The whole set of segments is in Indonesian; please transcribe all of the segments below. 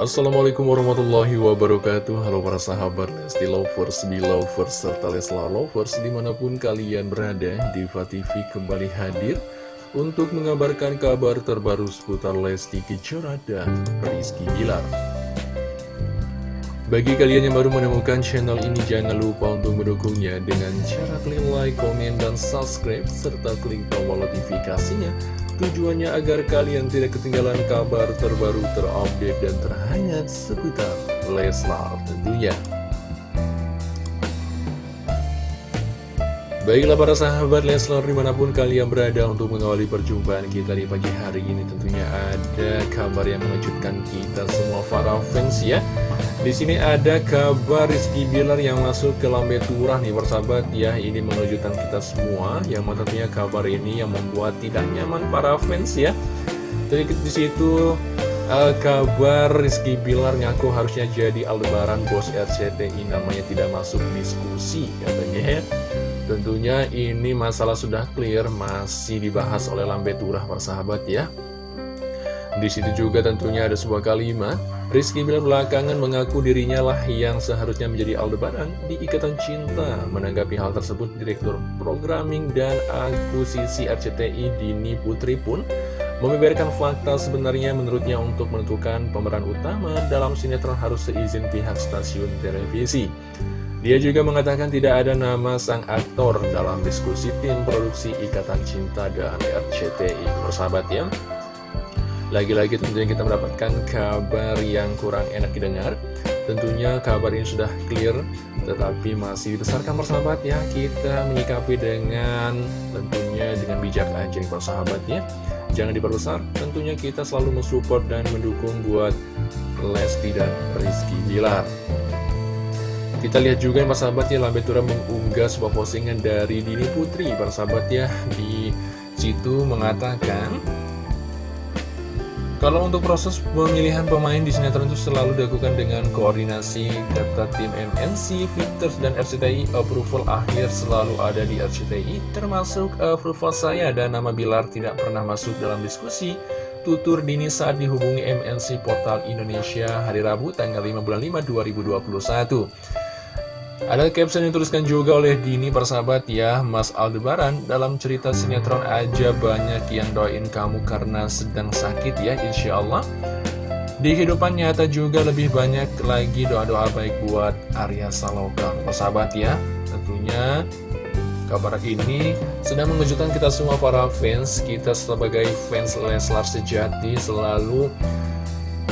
Assalamualaikum warahmatullahi wabarakatuh. Halo para sahabat Lesti Lovers, Belovers, serta Leslar Lovers Di mana pun kalian berada, Diva TV kembali hadir Untuk mengabarkan kabar terbaru seputar Lesti Kejora dan Rizky Bilar. Bagi kalian yang baru menemukan channel ini Jangan lupa untuk mendukungnya Dengan cara klik like, komen, dan subscribe Serta klik tombol notifikasinya Tujuannya agar kalian tidak ketinggalan kabar terbaru terupdate dan terhangat seputar Leslar tentunya. Baiklah para sahabat Leslar di mana pun kalian berada untuk mengawali perjumpaan kita di pagi hari ini tentunya ada kabar yang mengejutkan kita semua para fans ya. Di sini ada kabar Rizky Bilar yang masuk ke Lambe Turah nih persahabat ya. Ini mengejutkan kita semua. Yang tentunya kabar ini yang membuat tidak nyaman para fans ya. Jadi di situ uh, kabar Rizky Bilar ngaku harusnya jadi Aldebaran bos RCTI namanya tidak masuk diskusi katanya ya Tentunya ini masalah sudah clear masih dibahas oleh Lambe Turah persahabat ya di situ juga tentunya ada sebuah kalimat Rizky Bilar belakangan mengaku dirinya lah yang seharusnya menjadi Aldebaran di Ikatan Cinta. Menanggapi hal tersebut, Direktur Programming dan Akuisisi RCTI Dini Putri pun membeberkan fakta sebenarnya menurutnya untuk menentukan pemeran utama dalam sinetron harus seizin pihak stasiun televisi. Dia juga mengatakan tidak ada nama sang aktor dalam diskusi tim produksi Ikatan Cinta dan RCTI. Persahabat ya, lagi-lagi tentunya kita mendapatkan kabar yang kurang enak didengar. Tentunya kabar ini sudah clear Tetapi masih dibesarkan persahabat ya. Kita menyikapi dengan tentunya dengan bijak aja persahabat ya. Jangan diperbesar Tentunya kita selalu mensupport dan mendukung buat Lesti dan Rizky Bilar kita lihat juga yang persahabat ya Lambetura mengunggah sebuah postingan dari Dini Putri persahabat ya Di situ mengatakan kalau untuk proses pemilihan pemain di sinetron itu selalu dilakukan dengan koordinasi kata tim MNC, Victors, dan RCTI. Approval akhir selalu ada di RCTI, termasuk approval saya dan nama Bilar tidak pernah masuk dalam diskusi. Tutur dini saat dihubungi MNC Portal Indonesia hari Rabu tanggal 5 bulan 5 2021. Ada caption yang dituliskan juga oleh Dini persahabat ya Mas Aldebaran dalam cerita sinetron aja banyak yang doain kamu karena sedang sakit ya Insya Allah Di kehidupan nyata juga lebih banyak lagi doa-doa baik buat Arya Saloka Persahabat ya Tentunya kabar ini sedang mengejutkan kita semua para fans Kita sebagai fans Leslar sejati selalu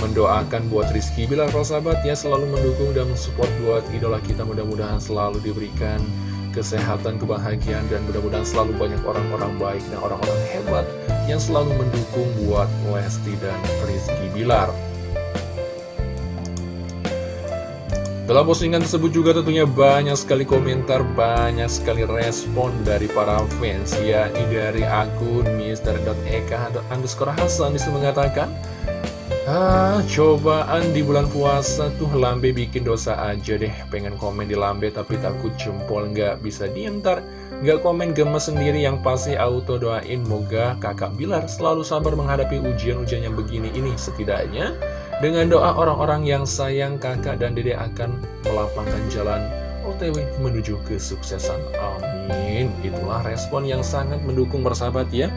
mendoakan buat Rizky Bilar sahabat ya selalu mendukung dan mensupport buat idola kita. Mudah-mudahan selalu diberikan kesehatan, kebahagiaan dan mudah-mudahan selalu banyak orang-orang baik dan orang-orang hebat yang selalu mendukung buat Lesti dan Rizky Bilar. Dalam postingan tersebut juga tentunya banyak sekali komentar, banyak sekali respon dari para fans. Yakni dari akun Mr.eka underscore Hasan bisa mengatakan Ah, cobaan di bulan puasa tuh Lambe bikin dosa aja deh Pengen komen di Lambe tapi takut jempol nggak bisa dientar Nggak komen gemes sendiri yang pasti auto doain Moga kakak Bilar selalu sabar menghadapi ujian-ujian yang begini ini Setidaknya dengan doa orang-orang yang sayang kakak dan dede akan melapangkan jalan OTW menuju kesuksesan. Amin. Itulah respon yang sangat mendukung bersahabat ya.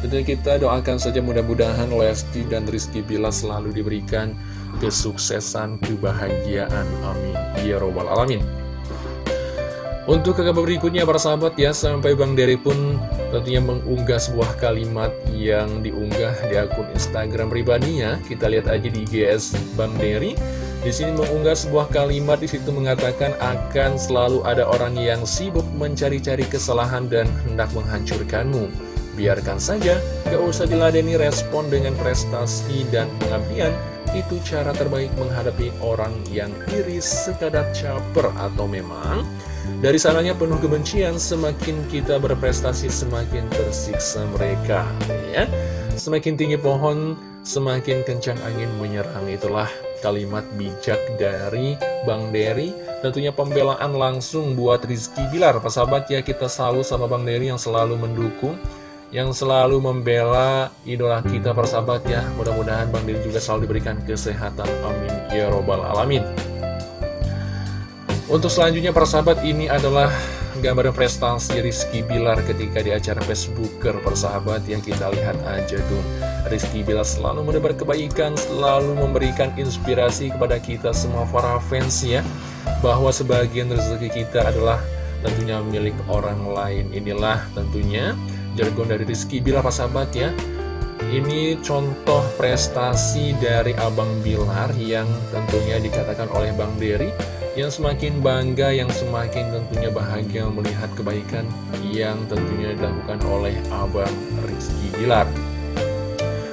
Dan kita doakan saja mudah-mudahan Lesti dan Rizky Bila selalu diberikan kesuksesan, kebahagiaan. Amin. Ya Robbal Alamin. Untuk kabar berikutnya para sahabat ya, sampai Bang Dery pun tentunya mengunggah sebuah kalimat yang diunggah di akun Instagram pribadinya. Kita lihat aja di GS Bang Dery. Di sini mengunggah sebuah kalimat di situ mengatakan akan selalu ada orang yang sibuk mencari-cari kesalahan dan hendak menghancurkanmu. Biarkan saja, gak usah diladeni respon dengan prestasi dan pengabdian. Itu cara terbaik menghadapi orang yang iri sekadar caper atau memang dari sananya penuh kebencian, semakin kita berprestasi semakin tersiksa mereka. Ya, Semakin tinggi pohon, semakin kencang angin menyerang. Itulah kalimat bijak dari Bang Dery Tentunya pembelaan langsung buat Rizky Bilar Sahabat ya kita selalu sama Bang Dery yang selalu mendukung yang selalu membela idola kita persahabat ya. Mudah-mudahan Bang Diri juga selalu diberikan kesehatan. Amin. Ya Robbal Alamin. Untuk selanjutnya persahabat ini adalah gambaran prestasi Rizky Bilar ketika di acara Facebooker persahabat yang kita lihat aja tuh. Rizky Bilar selalu menebar kebaikan, selalu memberikan inspirasi kepada kita semua para fans ya Bahwa sebagian rezeki kita adalah tentunya milik orang lain. Inilah tentunya jargon dari Rizky Bilar sahabat ya ini contoh prestasi dari Abang Bilar yang tentunya dikatakan oleh Bang Dery yang semakin bangga, yang semakin tentunya bahagia melihat kebaikan yang tentunya dilakukan oleh Abang Rizky Bilar.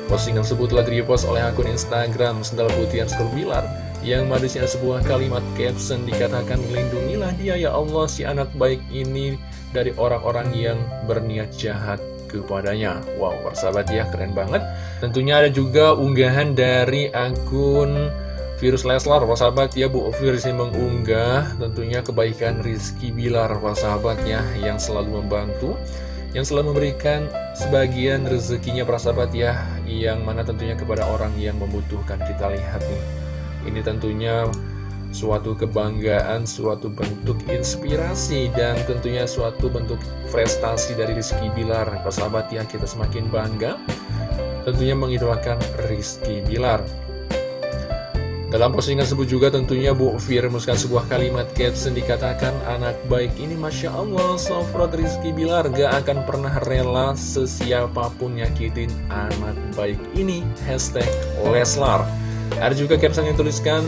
Postingan tersebut telah direpost oleh akun Instagram Sendal Putih Bilar yang manisnya sebuah kalimat caption dikatakan lindungilah dia ya Allah si anak baik ini dari orang-orang yang berniat jahat kepadanya. Wow, persahabat ya, keren banget. Tentunya ada juga unggahan dari akun Virus Leslar, persahabat ya Bu Virus yang mengunggah tentunya kebaikan Rizky Bilar, persahabat ya Yang selalu membantu Yang selalu memberikan sebagian rezekinya, persahabat ya Yang mana tentunya kepada orang yang membutuhkan. Kita lihat nih Ini tentunya suatu kebanggaan, suatu bentuk inspirasi, dan tentunya suatu bentuk prestasi dari Rizky Bilar. Persahabat ya, kita semakin bangga tentunya mengidolakan Rizky Bilar. Dalam postingan tersebut juga tentunya Bu Fir menuliskan sebuah kalimat caption dikatakan anak baik ini Masya Allah Sofrot Rizky Bilar gak akan pernah rela sesiapapun nyakitin anak baik ini Hashtag Leslar Ada juga caption yang tuliskan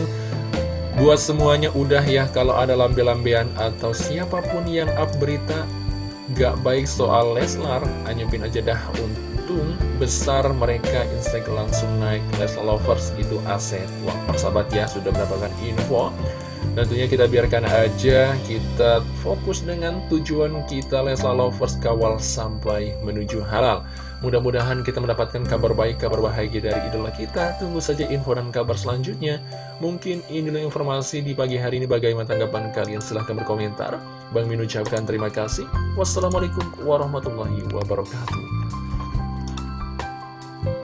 Buat semuanya udah ya kalau ada lambe-lambean atau siapa pun yang up berita gak baik soal Leslar, anyepin aja dah untung besar mereka Instagram langsung naik Leslar Lovers gitu aset. Wah, persahabat ya sudah mendapatkan info. Tentunya kita biarkan aja, kita fokus dengan tujuan kita Leslar Lovers kawal sampai menuju halal. Mudah-mudahan kita mendapatkan kabar baik, kabar bahagia dari idola kita. Tunggu saja info dan kabar selanjutnya. Mungkin inilah informasi di pagi hari ini. Bagaimana tanggapan kalian? Silahkan berkomentar. Bang Min ucapkan terima kasih. Wassalamualaikum warahmatullahi wabarakatuh.